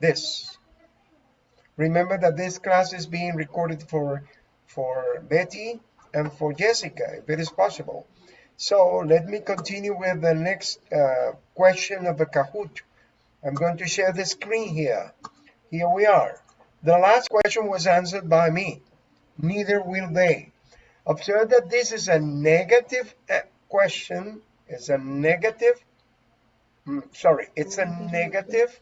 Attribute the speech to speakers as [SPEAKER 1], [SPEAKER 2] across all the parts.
[SPEAKER 1] this. Remember that this class is being recorded for, for Betty and for Jessica, if it is possible. So let me continue with the next uh, question of the Kahoot. I'm going to share the screen here. Here we are. The last question was answered by me. Neither will they. Observe that this is a negative uh, question. It's a negative, mm, sorry, it's a negative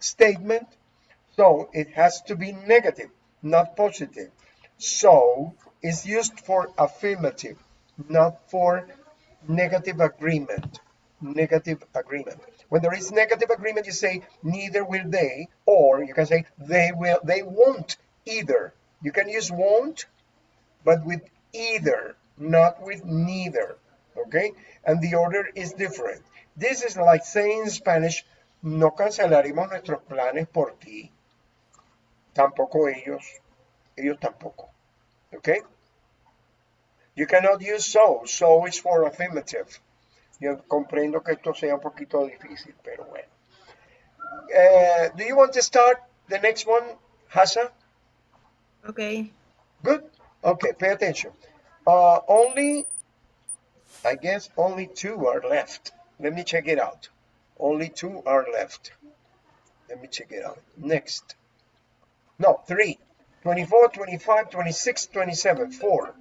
[SPEAKER 1] statement. So it has to be negative, not positive. So it's used for affirmative not for negative agreement. Negative agreement. When there is negative agreement, you say neither will they, or you can say they will, they won't either. You can use won't, but with either, not with neither. Okay? And the order is different. This is like saying in Spanish, no cancelaremos nuestros planes por ti. Tampoco ellos. Ellos tampoco. Okay? You cannot use so. So is for affirmative. Yo comprendo que esto sea un poquito difícil, pero bueno. Uh, do you want to start the next one, Hasa?
[SPEAKER 2] Okay.
[SPEAKER 1] Good. Okay, pay attention. Uh, only, I guess only two are left. Let me check it out. Only two are left. Let me check it out. Next. No, three. 24, 25, 26, 27. Four.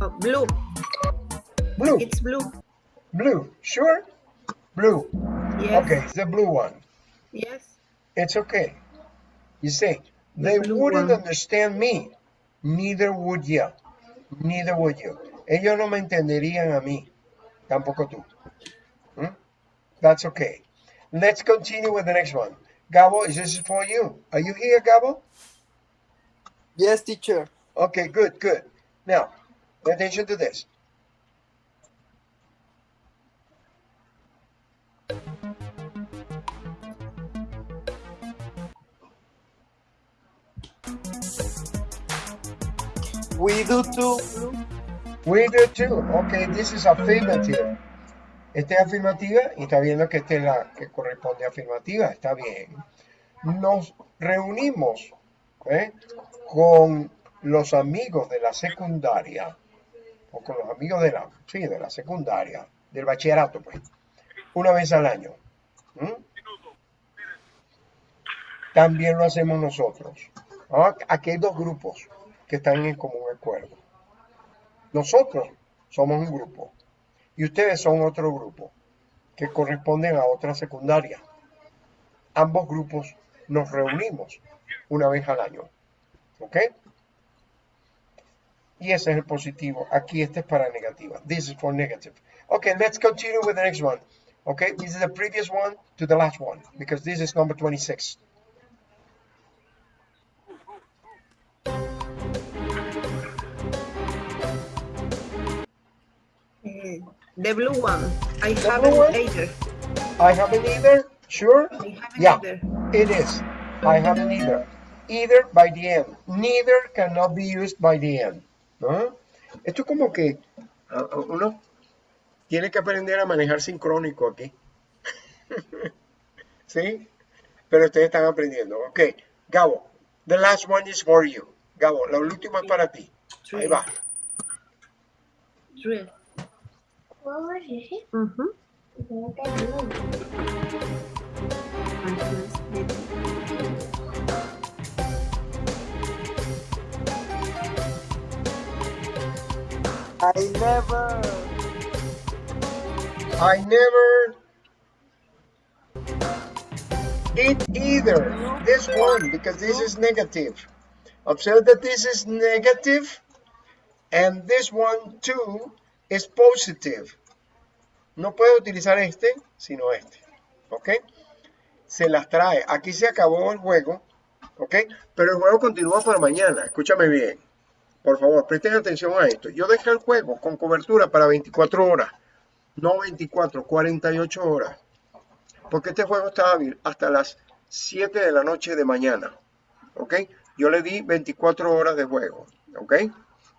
[SPEAKER 2] Oh, blue.
[SPEAKER 1] Blue.
[SPEAKER 2] It's blue.
[SPEAKER 1] Blue. Sure? Blue.
[SPEAKER 2] Yes.
[SPEAKER 1] Okay, the blue one.
[SPEAKER 2] Yes.
[SPEAKER 1] It's okay. You see,
[SPEAKER 2] The
[SPEAKER 1] they wouldn't
[SPEAKER 2] one.
[SPEAKER 1] understand me. Neither would you. Neither would you. Ellos no me entenderían a mí. Tampoco tú. Hmm? That's okay. Let's continue with the next one. Gabo, is this for you? Are you here, Gabo?
[SPEAKER 3] Yes, teacher.
[SPEAKER 1] Okay, good, good. Now, attention to this.
[SPEAKER 3] We do too.
[SPEAKER 1] We do too. Okay, this is affirmative. Esta es afirmativa y está viendo que esta es la que corresponde a afirmativa. Está bien. Nos reunimos ¿eh? con los amigos de la secundaria o con los amigos de la, sí, de la secundaria, del bachillerato, pues, una vez al año. También lo hacemos nosotros. Ah, Aquí hay dos grupos que están en común acuerdo. Nosotros somos un grupo y ustedes son otro grupo que corresponden a otra secundaria. Ambos grupos nos reunimos una vez al año. ¿Ok? Y ese es el positivo. Aquí este es para negativa. This is for negative. Okay, let's continue with the next one. Okay, this is the previous one to the last one because this is number 26.
[SPEAKER 2] The blue one. I
[SPEAKER 1] The
[SPEAKER 2] haven't
[SPEAKER 1] one?
[SPEAKER 2] either.
[SPEAKER 1] I haven't either. Sure?
[SPEAKER 2] I haven't
[SPEAKER 1] Yeah.
[SPEAKER 2] either.
[SPEAKER 1] It is. I haven't either. Either by the end. Neither cannot be used by the end. ¿no? Esto es como que ah, ah, uno tiene que aprender a manejar sincrónico aquí. ¿Sí? Pero ustedes están aprendiendo. Ok. Gabo, the last one is for you. Gabo, la última es para ti. Ahí va.
[SPEAKER 2] Three.
[SPEAKER 4] No te.
[SPEAKER 3] I never.
[SPEAKER 1] I never did either. This one, because this is negative. Observe that this is negative, and this one too is positive. No puedo utilizar este, sino este. ¿Ok? Se las trae. Aquí se acabó el juego. ¿Ok? Pero el juego continúa para mañana. Escúchame bien. Por favor, presten atención a esto. Yo dejé el juego con cobertura para 24 horas no 24, 48 horas. Porque este juego está hábil hasta las 7 de la noche de mañana. ¿Ok? Yo le di 24 horas de juego. ¿Ok?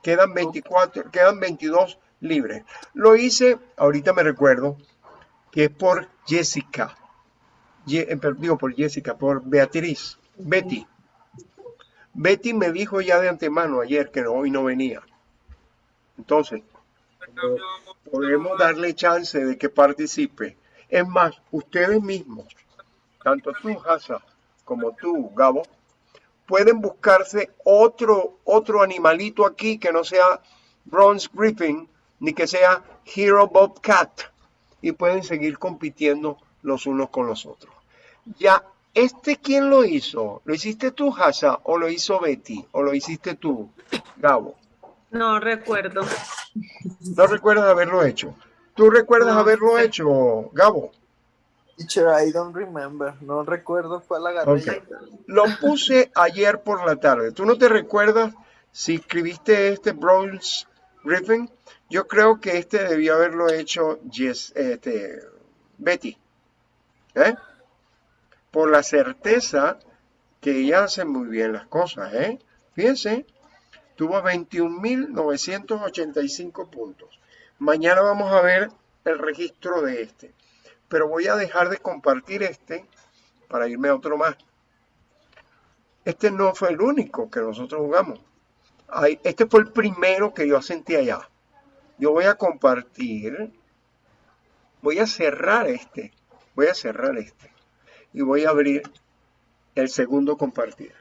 [SPEAKER 1] Quedan 24, quedan 22 libres. Lo hice, ahorita me recuerdo, que es por Jessica. Ye- eh, digo por Jessica, por Beatriz, Betty. Betty me dijo ya de antemano ayer que no, hoy no venía. Entonces, podemos darle chance de que participe. Es más, ustedes mismos, tanto tú, Hasa, como tú, Gabo, pueden buscarse otro, otro animalito aquí que no sea Bronze Griffin ni que sea Hero Bobcat y pueden seguir compitiendo los unos con los otros. Ya, ¿este quién lo hizo? ¿Lo hiciste tú, Hasa, o lo hizo Betty, o lo hiciste tú, Gabo?
[SPEAKER 2] No recuerdo.
[SPEAKER 1] No recuerdas haberlo hecho. ¿Tú recuerdas
[SPEAKER 2] No,
[SPEAKER 1] haberlo hecho, Gabo?
[SPEAKER 3] Teacher, I don't remember. No recuerdo cuál agarré.
[SPEAKER 1] Ok. Lo puse ayer por la tarde. ¿Tú no te recuerdas si escribiste este Bronze Griffin? Yo creo que este debió haberlo hecho Jess- este, Betty. ¿Eh? Por la certeza que ella hace muy bien las cosas. ¿eh? Fíjense, tuvo 21.985 puntos. Mañana vamos a ver el registro de este. Pero voy a dejar de compartir este para irme a otro más. Este no fue el único que nosotros jugamos. Este fue el primero que yo sentí allá. Yo voy a compartir. Voy a cerrar este. Voy a cerrar este. Y voy a abrir el segundo compartir.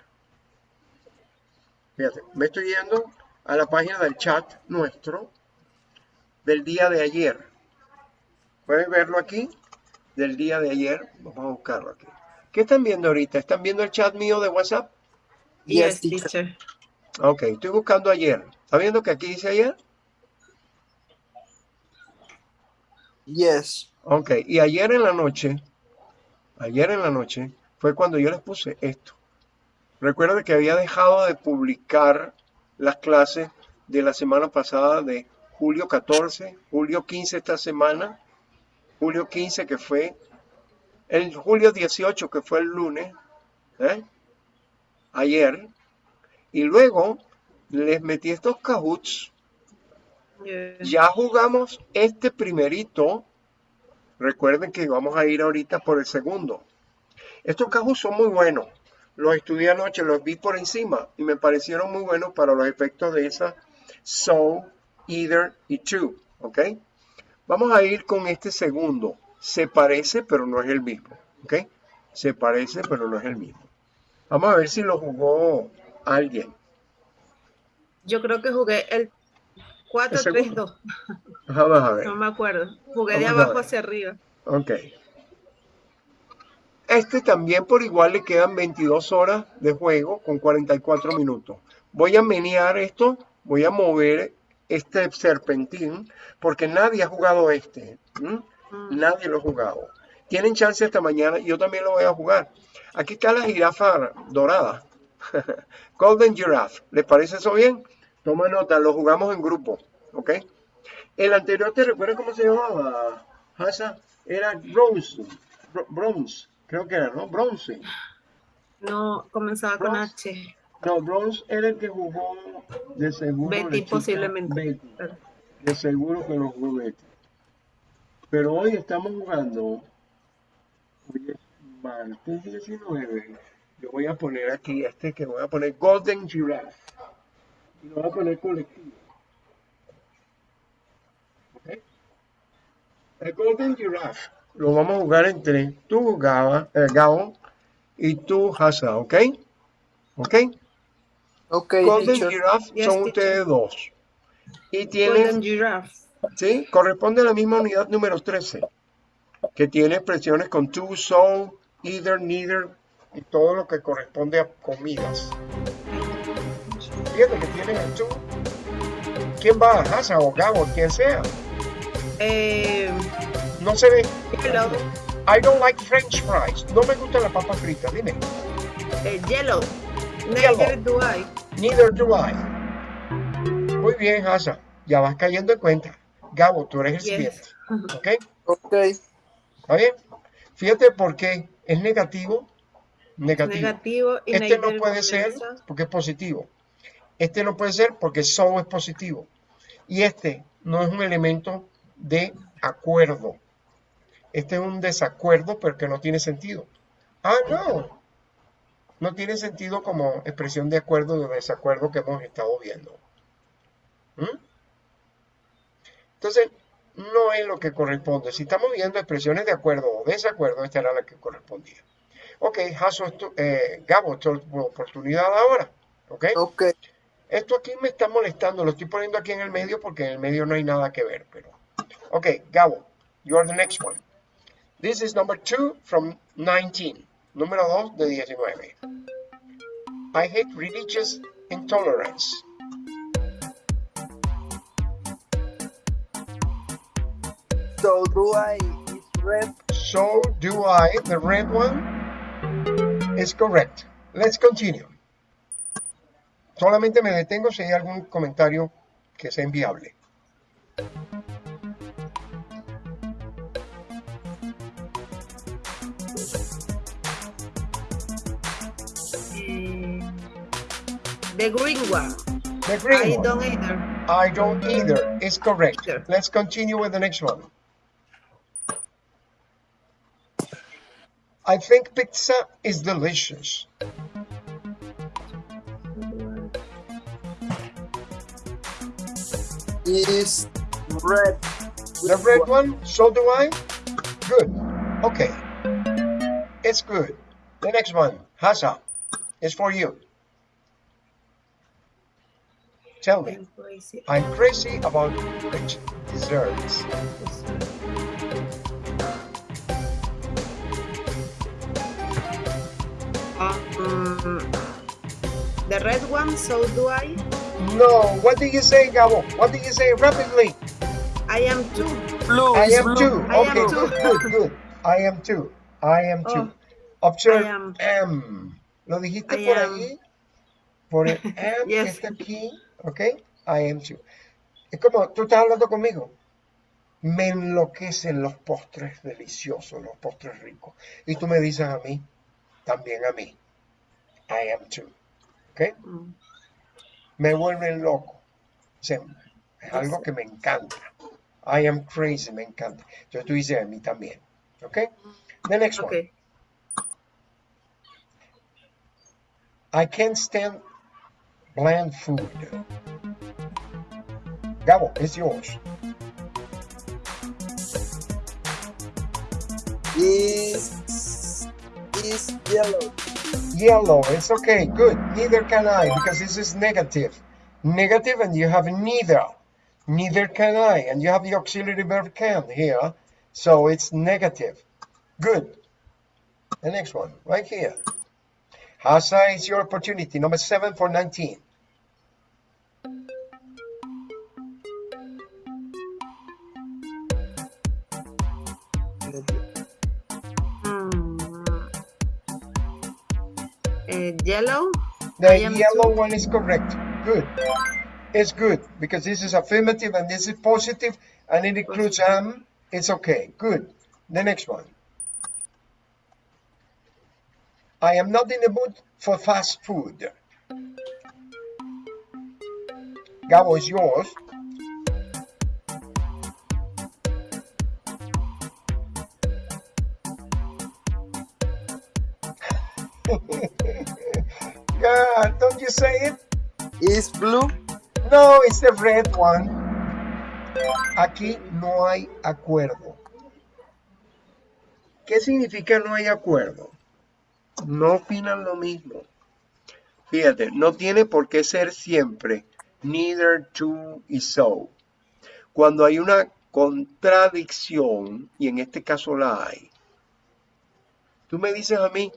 [SPEAKER 1] Fíjate, me estoy yendo a la página del chat nuestro del día de ayer. ¿Puedes verlo aquí? Del día de ayer. Vamos a buscarlo aquí. ¿Qué están viendo ahorita? ¿Están viendo el chat mío de WhatsApp?
[SPEAKER 2] Yes,
[SPEAKER 3] teacher.
[SPEAKER 1] Ok, estoy buscando ayer. ¿Está viendo que aquí dice ayer?
[SPEAKER 3] Yes.
[SPEAKER 1] Ok, y ayer en la noche, ayer en la noche, fue cuando yo les puse esto. Recuerda que había dejado de publicar las clases de la semana pasada de julio 14, julio 15 esta semana, julio 15 que fue, el julio 18 que fue el lunes, ¿eh? ayer, y luego les metí estos cajuts
[SPEAKER 2] Yeah.
[SPEAKER 1] ya jugamos este primerito. Recuerden que vamos a ir ahorita por el segundo. Estos cajos son muy buenos. Los estudié anoche, los vi por encima y me parecieron muy buenos para los efectos de esa so, either y to. ¿Ok? Vamos a ir con este segundo. Se parece, pero no es el mismo. ¿Ok? Se parece, pero no es el mismo. Vamos a ver si lo jugó alguien.
[SPEAKER 2] Yo creo que jugué el 4-3-2.
[SPEAKER 1] Vamos a ver.
[SPEAKER 2] No me acuerdo. Jugué de
[SPEAKER 1] Vamos
[SPEAKER 2] abajo hacia arriba.
[SPEAKER 1] Ok. Este también por igual le quedan 22 horas de juego con 44 minutos. Voy a menear esto, voy a mover este serpentín, porque nadie ha jugado este.
[SPEAKER 2] Mm.
[SPEAKER 1] Nadie lo ha jugado. Tienen chance hasta mañana, yo también lo voy a jugar. Aquí está la jirafa dorada. Golden Giraffe. ¿Les parece eso bien? Toma nota, lo jugamos en grupo. ¿Ok? El anterior, ¿te recuerdas cómo se llamaba? Hasa? Era Bronze. Bro- Bronze. Creo que era, ¿no? Bronze.
[SPEAKER 2] No, comenzaba con. H.
[SPEAKER 1] No, Bronze era el que jugó de seguro.
[SPEAKER 2] Betty posiblemente.
[SPEAKER 1] Betty. De seguro que lo jugó Betty. Pero hoy estamos jugando. Hoy es martes 19. Yo voy a poner aquí este que voy a poner Golden Giraffe. Y lo voy a poner colectivo. El Golden Giraffe lo vamos a jugar entre tú, Gaba, eh, Gabo, y tú, Hasa, ¿ok? ¿Ok?
[SPEAKER 3] Ok,
[SPEAKER 1] Golden
[SPEAKER 3] teacher.
[SPEAKER 1] Giraffe
[SPEAKER 2] Yes,
[SPEAKER 1] son
[SPEAKER 2] teacher.
[SPEAKER 1] ustedes dos. Y tienen
[SPEAKER 2] Golden Giraffe.
[SPEAKER 1] ¿sí? Corresponde a la misma unidad número 13, que tiene expresiones con to, so, either, neither, y todo lo que corresponde a comidas. Que tiene el to. ¿Quién va? Hasa o Gabo, quien sea.
[SPEAKER 2] Eh,
[SPEAKER 1] No se ve.
[SPEAKER 2] yellow.
[SPEAKER 1] I don't like French fries. No me gustan las papas fritas, dime.
[SPEAKER 2] eh, yellow.
[SPEAKER 1] Yellow.
[SPEAKER 2] Neither do I.
[SPEAKER 1] Neither do I. Muy bien, Hasa. Ya vas cayendo en cuenta. Gabo, tú eres el
[SPEAKER 2] Yes.
[SPEAKER 1] siguiente. ¿Ok?
[SPEAKER 3] Ok.
[SPEAKER 1] ¿Está bien? Fíjate por qué es negativo. Negativo.
[SPEAKER 2] Negativo y
[SPEAKER 1] Este no puede ser porque es positivo. Este no puede ser porque so es positivo. Y este no es un elemento de acuerdo. Este es un desacuerdo, pero que no tiene sentido. Ah, no. No tiene sentido como expresión de acuerdo o de desacuerdo que hemos estado viendo. ¿Mm? Entonces, no es lo que corresponde. Si estamos viendo expresiones de acuerdo o desacuerdo, esta era la que correspondía. Ok, Jaso, eh, Gabo, tu oportunidad ahora. Ok.
[SPEAKER 3] Ok.
[SPEAKER 1] Esto aquí me está molestando, lo estoy poniendo aquí en el medio porque en el medio no hay nada que ver, pero... Ok, Gabo, you are the next one. This is number two from 19. Número 2 de 19. I hate religious intolerance.
[SPEAKER 3] So do I is red.
[SPEAKER 1] So do I. The red one is correct. Let's continue. Solamente me detengo si hay algún comentario que sea inviable.
[SPEAKER 2] Eh, the green one.
[SPEAKER 1] The green
[SPEAKER 2] I
[SPEAKER 1] one.
[SPEAKER 2] don't either.
[SPEAKER 1] I don't either. Is correct.
[SPEAKER 2] Either.
[SPEAKER 1] Let's continue with the next one. I think pizza is delicious.
[SPEAKER 3] Is red.
[SPEAKER 1] The red one, so do I. Good. Okay. It's good. The next one, Hasa, is for you. Tell me.
[SPEAKER 2] I'm crazy.
[SPEAKER 1] I'm crazy about rich desserts.
[SPEAKER 2] Um, the red one, so do I.
[SPEAKER 1] No, what do you say, Gabo? What do you say rapidly?
[SPEAKER 2] I am too.
[SPEAKER 3] Blue.
[SPEAKER 1] I am
[SPEAKER 3] blue.
[SPEAKER 2] I am
[SPEAKER 1] Okay, good, good, good. I am too. I am too.
[SPEAKER 2] Oh, am.
[SPEAKER 1] am. ¿Lo dijiste
[SPEAKER 2] I
[SPEAKER 1] por
[SPEAKER 2] am.
[SPEAKER 1] ahí? Por el que
[SPEAKER 2] Yes.
[SPEAKER 1] está aquí. Ok. I am too. Es como tú estás hablando conmigo. Me enloquecen los postres deliciosos, los postres ricos. Y tú me dices a mí, también a mí. I am too. ¿Ok?
[SPEAKER 2] Mm.
[SPEAKER 1] Me vuelven loco. O sea, es algo que me encanta. I am crazy, me encanta. Entonces tú dices a mí también. ¿Ok? The next one.
[SPEAKER 2] Okay.
[SPEAKER 1] I can't stand bland food. Gabo, it's yours.
[SPEAKER 3] Is is yellow.
[SPEAKER 1] Yellow, it's okay, good. Neither can I, because this is negative. Negative, and you have neither. Neither can I, and you have the auxiliary verb can here. So it's negative. Good. The next one, right here. Hasa, is your opportunity. Number seven for 19.
[SPEAKER 2] Eh, yellow.
[SPEAKER 1] The yellow one is correct. Good. It's good because this is affirmative and this is positive and it includes am. It's okay. Good. The next one. I am not in the mood for fast food. Gabo is yours. You say it?
[SPEAKER 3] Is blue.
[SPEAKER 1] No, it's the red one. Aquí no hay acuerdo. ¿Qué significa no hay acuerdo? No opinan lo mismo. Fíjate, no tiene por qué ser siempre neither to y so. Cuando hay una contradicción, y en este caso la hay, tú me dices a mí,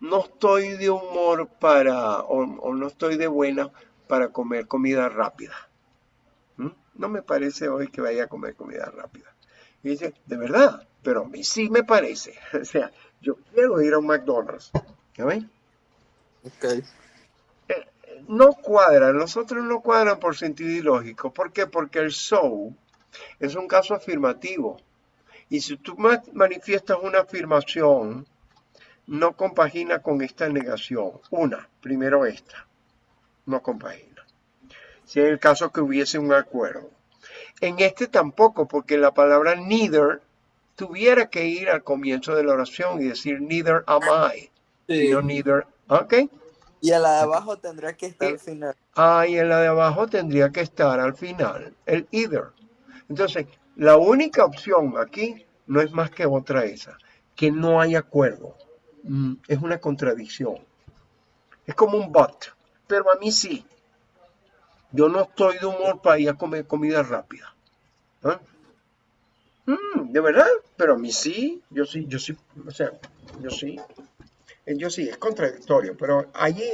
[SPEAKER 1] no estoy de humor para, o, o no estoy de buena para comer comida rápida. ¿Mm? No me parece hoy que vaya a comer comida rápida. Y dice, de verdad, pero a mí sí me parece. O sea, yo quiero ir a un McDonald's. ¿Ya ven?
[SPEAKER 3] Okay.
[SPEAKER 1] No cuadran, los otros no cuadran por sentido ilógico. ¿Por qué? Porque el so es un caso afirmativo. Y si tú ma- manifiestas una afirmación, no compagina con esta negación. Una, primero esta, no compagina. si en el caso que hubiese un acuerdo. En este tampoco, porque la palabra neither tuviera que ir al comienzo de la oración y decir neither am I,
[SPEAKER 3] Sí.
[SPEAKER 1] sino neither, ¿ok?
[SPEAKER 3] Y a la de abajo tendría que estar al final.
[SPEAKER 1] Ah, y en la de abajo tendría que estar al final, el either. Entonces, la única opción aquí no es más que otra esa, que no hay acuerdo. Mm, es una contradicción. Es como un but, pero a mí sí. Yo no estoy de humor para ir a comer comida rápida. ¿Ah? Mm, de verdad, pero a mí sí, yo sí, yo sí, o sea, yo sí. Eh, Yo sí, es contradictorio, pero allí,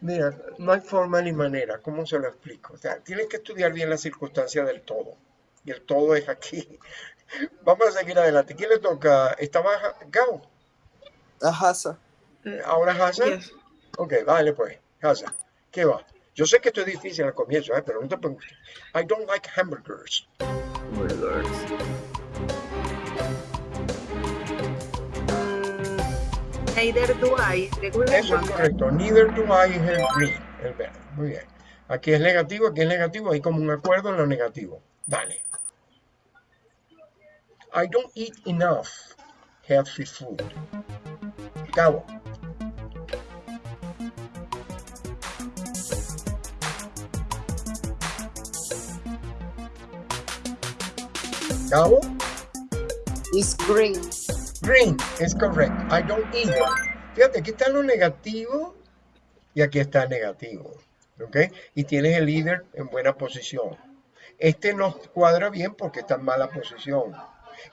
[SPEAKER 1] mira, no hay forma ni manera, ¿cómo se lo explico? O sea, tienes que estudiar bien la circunstancia del todo, y el todo es aquí. Vamos a seguir adelante. ¿Quién le toca? ¿Estaba Gao?
[SPEAKER 3] Ajá, sa.
[SPEAKER 1] ¿Ahora Hassan?
[SPEAKER 2] Yes.
[SPEAKER 1] Ok, vale pues, Hassan. ¿Qué va? Yo sé que esto es difícil al comienzo, ¿eh? pero no te preocupes. I don't like hamburgers.
[SPEAKER 2] Mm, neither do I.
[SPEAKER 1] Eso es correcto. Neither do I es el green, el verde. Muy bien. Aquí es negativo, aquí es negativo. Hay como un acuerdo en lo negativo. Dale. I don't eat enough healthy food. Cabo. Cabo.
[SPEAKER 3] It's green.
[SPEAKER 1] Green es correcto. I don't either. Fíjate, aquí está lo negativo y aquí está el negativo. ¿Ok? Y tienes el either en buena posición. Este no cuadra bien porque está en mala posición.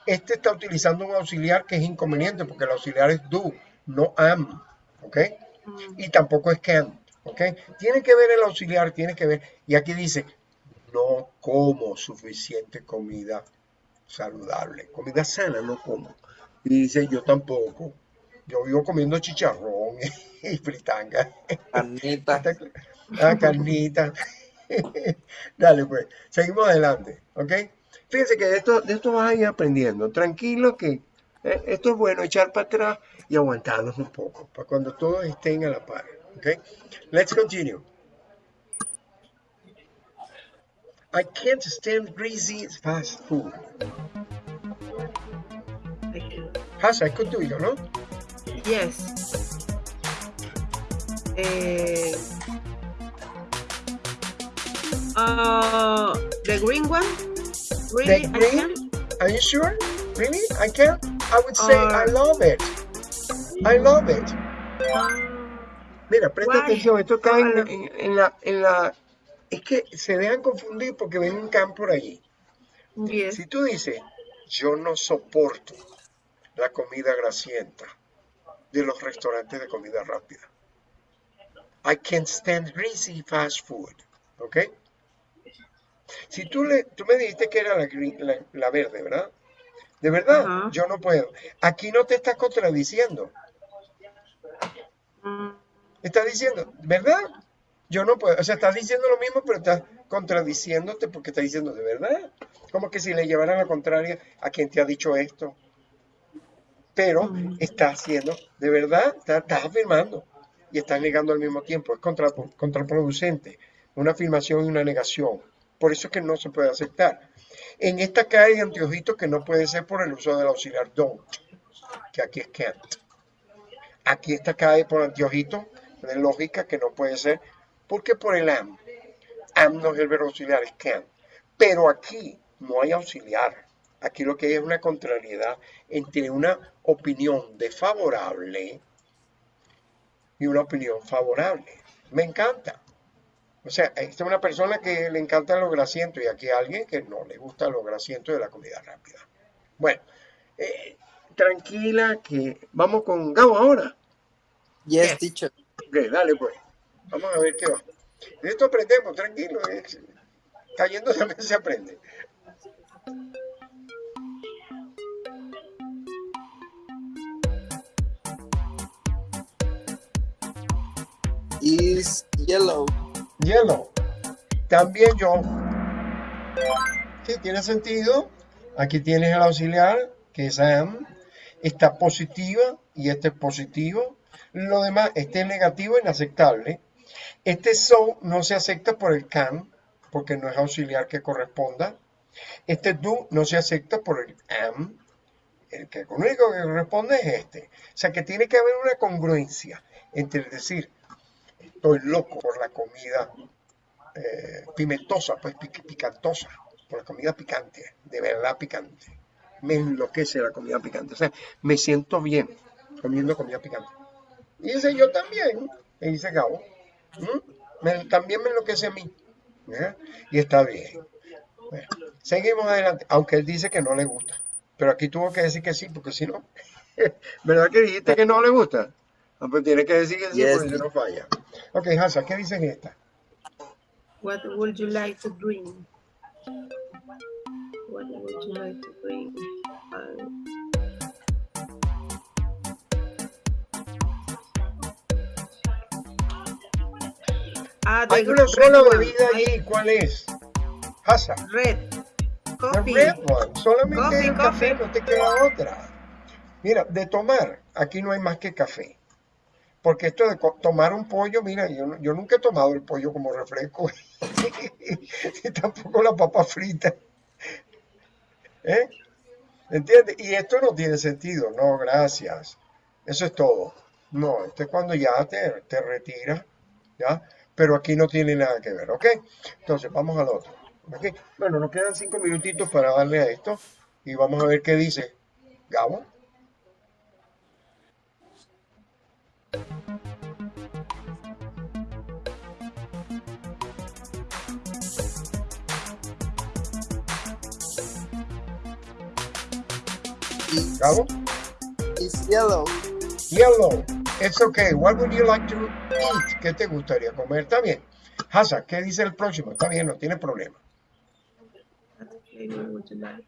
[SPEAKER 1] Este está utilizando un auxiliar que es inconveniente porque el auxiliar es do, no am. ¿Ok?
[SPEAKER 2] Mm,
[SPEAKER 1] Y tampoco es can. ¿Ok? Tiene que ver el auxiliar, tiene que ver. Y aquí dice, no como suficiente comida saludable. Comida sana no como. Y dice, yo tampoco. Yo vivo comiendo chicharrón y fritanga.
[SPEAKER 3] Carnita.
[SPEAKER 1] Ah, carnita. Dale, pues. Seguimos adelante. ¿Ok? Fíjense que de esto, de esto vas a ir aprendiendo. Tranquilo que eh, esto es bueno, echar para atrás y aguantarnos un poco. Para cuando todos estén a la par. ¿Ok? Let's continue. I can't stand greasy fast food.
[SPEAKER 2] I can-
[SPEAKER 1] Hasa, es con tuyo, ¿no?
[SPEAKER 2] Yes. Eh, uh, the green one? Really?
[SPEAKER 1] The
[SPEAKER 2] I
[SPEAKER 1] green?
[SPEAKER 2] can?
[SPEAKER 1] Are you sure? Really? I can't? I would say I love it. I love it. Mira, presta
[SPEAKER 2] Why?
[SPEAKER 1] atención, esto cae en,
[SPEAKER 2] Ojalá.
[SPEAKER 1] en- en la, en la... Es que se dejan confundir porque ven un campo por allí.
[SPEAKER 2] yes.
[SPEAKER 1] Si tú dices, yo no soporto la comida grasienta de los restaurantes de comida rápida. I can't stand greasy fast food. ¿Ok? Si tú, le, tú me dijiste que era la, la- la verde, ¿verdad? De verdad, yo no puedo. Aquí no te estás contradiciendo.
[SPEAKER 2] Mm,
[SPEAKER 1] Estás diciendo, ¿verdad? Yo no puedo. O sea, estás diciendo lo mismo, pero estás contradiciéndote porque estás diciendo, ¿de verdad? Como que si le llevaran la contraria a quien te ha dicho esto. Pero
[SPEAKER 2] Mm.
[SPEAKER 1] estás haciendo, ¿de verdad? Estás, estás afirmando y estás negando al mismo tiempo. Es contra- contraproducente. Una afirmación y una negación. Por eso es que no se puede aceptar. En esta cae anteojitos que no puede ser por el uso del auxiliar don't, que aquí es can't. Aquí esta cae por anteojito de lógica que no puede ser, porque por el am. Am no es el verbo auxiliar, es can. Pero aquí no hay auxiliar. Aquí lo que hay es una contrariedad entre una opinión desfavorable y una opinión favorable. Me encanta. O sea, esta es una persona que le encanta lo grasiento y aquí hay alguien que no le gusta lo grasiento de la comida rápida. Bueno, eh, tranquila que vamos con Gabo ahora.
[SPEAKER 3] Yes, teacher.
[SPEAKER 1] Ok, dale pues. Vamos a ver qué va. De esto aprendemos, tranquilo. es- cayendo también se aprende.
[SPEAKER 3] Is yellow.
[SPEAKER 1] Yellow. También yo. Sí, tiene sentido. Aquí tienes el auxiliar, que es am. Está positiva y este es positivo. Lo demás, este es negativo, inaceptable. Este so no se acepta por el can, porque no es auxiliar que corresponda. Este do no se acepta por el am, el que único que corresponde es este. O sea que tiene que haber una congruencia entre decir, estoy loco por la comida eh, pimentosa, pues pic- picantosa, por la comida picante, de verdad picante. Me enloquece la comida picante. O sea, me siento bien comiendo comida picante. Y dice yo también, y dice Gabo, ¿Mm? Me- también me enloquece a mí. Y está bien. Bueno, seguimos adelante, aunque él dice que no le gusta. Pero aquí tuvo que decir que sí, porque si no, ¿verdad que dijiste que no le gusta? Ah, pues tiene que decir que sí,
[SPEAKER 3] Yes.
[SPEAKER 1] porque si no falla. Ok, Hasa, ¿qué dice en esta?
[SPEAKER 2] What would you like to drink? What would you like to drink? Um, ah, the
[SPEAKER 1] Hay una sola bebida allí, ¿cuál es? Hasa.
[SPEAKER 2] Red.
[SPEAKER 1] The
[SPEAKER 2] Coffee.
[SPEAKER 1] red one. Solamente
[SPEAKER 2] Coffee,
[SPEAKER 1] el café,
[SPEAKER 2] coffee.
[SPEAKER 1] no te queda otra. Mira, de tomar, aquí no hay más que café. Porque esto de tomar un pollo, mira, yo, yo nunca he tomado el pollo como refresco. y tampoco la papa frita. ¿Eh? ¿Entiendes? Y esto no tiene sentido. No, gracias. Eso es todo. No, esto es cuando ya te, te retiras, ¿ya? Pero aquí no tiene nada que ver, ¿ok? Entonces, vamos al otro. Bueno, nos quedan cinco minutitos para darle a esto y vamos a ver qué dice Gabo. Gabo.
[SPEAKER 3] it's yellow.
[SPEAKER 1] Yellow. It's okay. What would you like to eat? ¿Qué te gustaría comer? Está bien. Hasa, ¿qué dice el próximo? Está bien, no tiene problema.
[SPEAKER 2] What flavor would you like?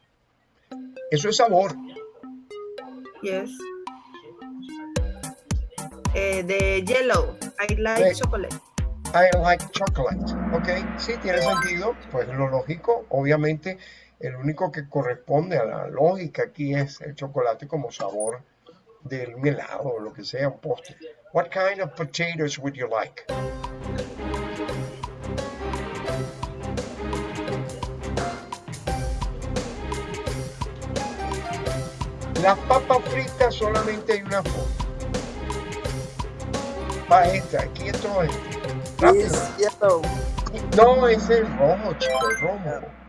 [SPEAKER 1] Eso es sabor.
[SPEAKER 2] Yes. Eh, the yellow. I like chocolate.
[SPEAKER 1] I like chocolate. Ok, sí, tiene sentido. Pues lo lógico, obviamente, el único que corresponde a la lógica aquí es el chocolate como sabor del helado o lo que sea, un postre. What kind of potatoes would you like? Las papas fritas solamente hay una forma. Va esta, aquí esto es. Rápido. No, es el rojo, chico, el rojo.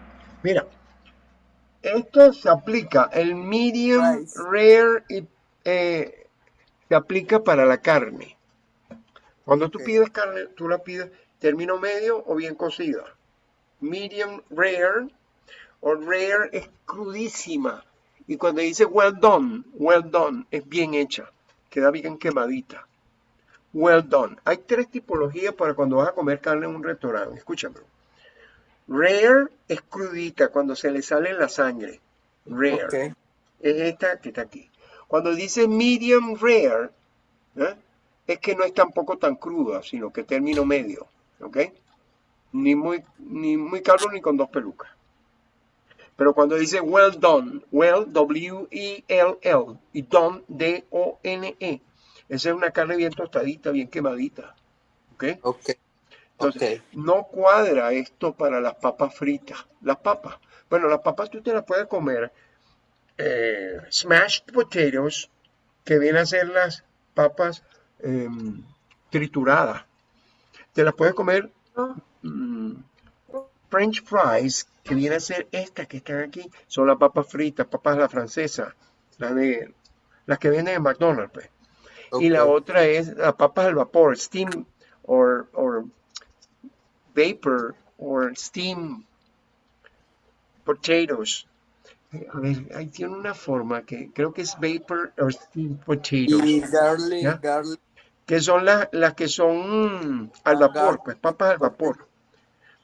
[SPEAKER 1] Esto se aplica, el medium rare y, eh, se aplica para la carne. Cuando tú pides carne, tú la pides término medio o bien cocida. Medium rare o rare es crudísima. Y cuando dice well done, well done, es bien hecha, queda bien quemadita. Well done. Hay tres tipologías para cuando vas a comer carne en un restaurante. Escúchame. Rare es crudita, cuando se le sale la sangre. Rare. Es esta que está aquí. Cuando dice medium rare, ¿eh? es que no es tampoco tan cruda, sino que término medio. ¿Ok? Ni muy, ni muy calvo ni con dos pelucas. Pero cuando dice well done, well, W-E-L-L, y done, D-O-N-E, esa es una carne bien tostadita, bien quemadita. ¿Ok?
[SPEAKER 3] Ok.
[SPEAKER 1] Entonces, no cuadra esto para las papas fritas. Las papas. Bueno, las papas tú te las puedes comer eh, smashed potatoes, que vienen a ser las papas em, trituradas. Te las puedes comer mm, French fries, que viene a ser estas que están aquí, son las papas fritas, papas la francesa, las de las que venden en McDonald's, pues. Y la otra es las papas al vapor, steam or, or vapor or steam potatoes. A ver, ahí tiene una forma que creo que es vapor or steam potatoes,
[SPEAKER 3] Y garlic,
[SPEAKER 1] ¿Ya?
[SPEAKER 3] garlic.
[SPEAKER 1] que son las, las que son al vapor, pues papas al vapor.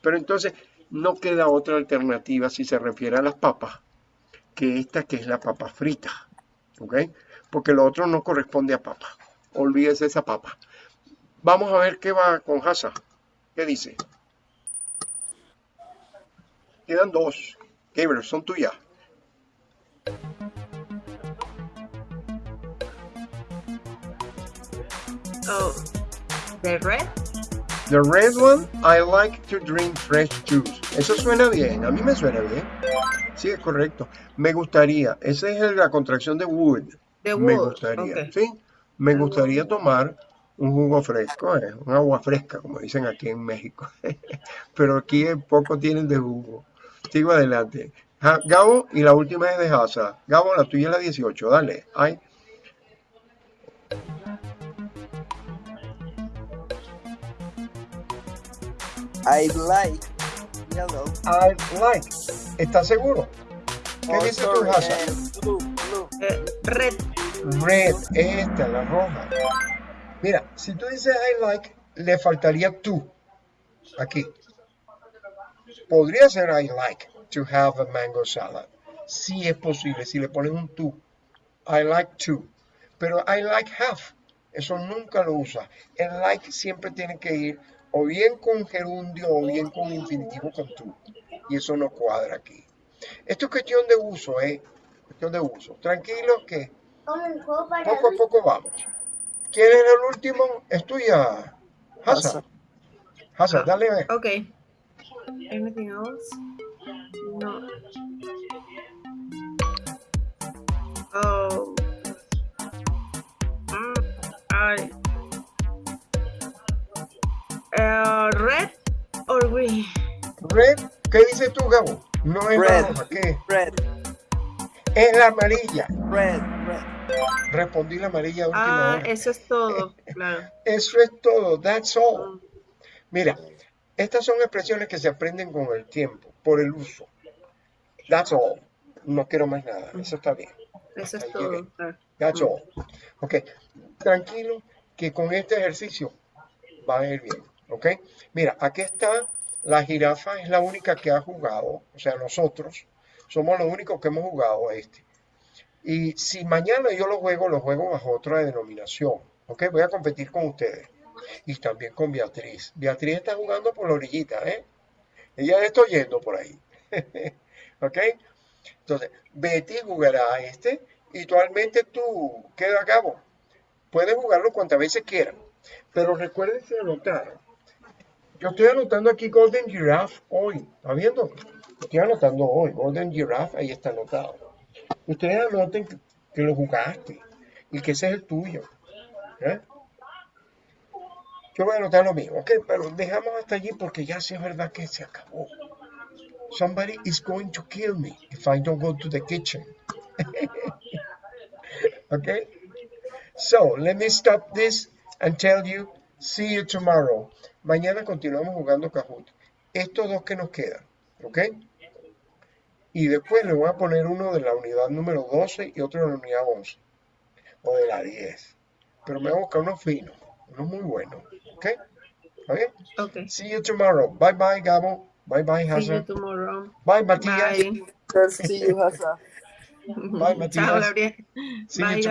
[SPEAKER 1] Pero entonces no queda otra alternativa si se refiere a las papas que esta que es la papa frita, ¿ok? Porque lo otro no corresponde a papa. Olvídese esa papa. Vamos a ver qué va con Hasa. ¿Qué dice? Quedan dos. Gabriel, son tuyas.
[SPEAKER 2] oh, the red.
[SPEAKER 1] The red one, I like to drink fresh juice. Eso suena bien, a mí me suena bien. Sí, es correcto. Me gustaría, esa es la contracción de would.
[SPEAKER 2] The
[SPEAKER 1] Me
[SPEAKER 2] wood.
[SPEAKER 1] gustaría. ¿sí? Me gustaría tomar un jugo fresco, eh, un agua fresca, como dicen aquí en México. Pero aquí poco tienen de jugo. Sigo adelante. Ja- Gabo, y la última es de Hasa. Gabo, la tuya es la 18, dale. Ay,
[SPEAKER 3] I like yellow.
[SPEAKER 1] I like. ¿Estás seguro? ¿Qué
[SPEAKER 3] Oh,
[SPEAKER 1] dices tú,
[SPEAKER 3] sorry,
[SPEAKER 1] Hasa?
[SPEAKER 3] eh, blue, blue.
[SPEAKER 2] Eh, red.
[SPEAKER 1] Red, esta, la roja. Mira, si tú dices I like, le faltaría tú. Aquí. Podría ser I like to have a mango salad. Si es posible, si le ponen un tú. I like to. Pero I like have. Eso nunca lo usa. El like siempre tiene que ir o bien con gerundio o bien con infinitivo con tú. Y eso no cuadra aquí. Esto es cuestión de uso, ¿eh? Cuestión de uso. Tranquilo que poco a poco vamos. ¿Quién es el último? Es tuya. Hasa.
[SPEAKER 3] Hasa,
[SPEAKER 1] dale a ver.
[SPEAKER 2] Ok. Anything else? No. Oh. Mm, I. Uh, red or green?
[SPEAKER 1] Red, ¿qué dices tú, Gabo? No es
[SPEAKER 3] Red.
[SPEAKER 1] ¿qué?
[SPEAKER 3] Red,
[SPEAKER 1] Es la amarilla.
[SPEAKER 3] red, red.
[SPEAKER 1] Respondí la amarilla a última
[SPEAKER 2] Ah,
[SPEAKER 1] hora.
[SPEAKER 2] eso es todo, claro.
[SPEAKER 1] Eso es todo, that's all. Mira, estas son expresiones que se aprenden con el tiempo, por el uso. That's all. No quiero más nada, eso está bien.
[SPEAKER 2] Eso es todo.
[SPEAKER 1] That's all. Ok, tranquilo que con este ejercicio va a ir bien. Ok, mira, aquí está la jirafa, es la única que ha jugado, o sea, nosotros somos los únicos que hemos jugado a este. Y si mañana yo lo juego, lo juego bajo otra denominación. Ok, voy a competir con ustedes. Y también con Beatriz. Beatriz está jugando por la orillita, ¿eh? Ella está oyendo por ahí. ok, entonces, Betty jugará a este y actualmente tú, queda a cabo. Puedes jugarlo cuantas veces quieran. Pero recuerden que anotar. Yo estoy anotando aquí Golden Giraffe hoy. ¿Está viendo? Estoy anotando hoy. Golden Giraffe, ahí está anotado. Ustedes anoten que, que lo jugaste y que ese es el tuyo. ¿eh? Yo voy a anotar lo mío, ¿ok? Pero dejamos hasta allí porque ya sí es verdad que se acabó. Somebody is going to kill me if I don't go to the kitchen. okay? So, let me stop this and tell you, see you tomorrow. Mañana continuamos jugando Kahoot. Estos dos que nos quedan, ¿ok? Y después le voy a poner uno de la unidad número 12 y otro de la unidad 11. O de la 10. Pero me voy a buscar unos finos, unos muy buenos, ¿ok? ¿Está bien?
[SPEAKER 2] Ok.
[SPEAKER 1] See you tomorrow. Bye bye, Gabo. Bye bye,
[SPEAKER 2] See you tomorrow.
[SPEAKER 1] Bye, Matías.
[SPEAKER 2] Bye.
[SPEAKER 3] See you, Hasa.
[SPEAKER 1] Bye,
[SPEAKER 2] Chao,
[SPEAKER 1] Matías.
[SPEAKER 2] Gabriel.
[SPEAKER 1] See you
[SPEAKER 2] Bye,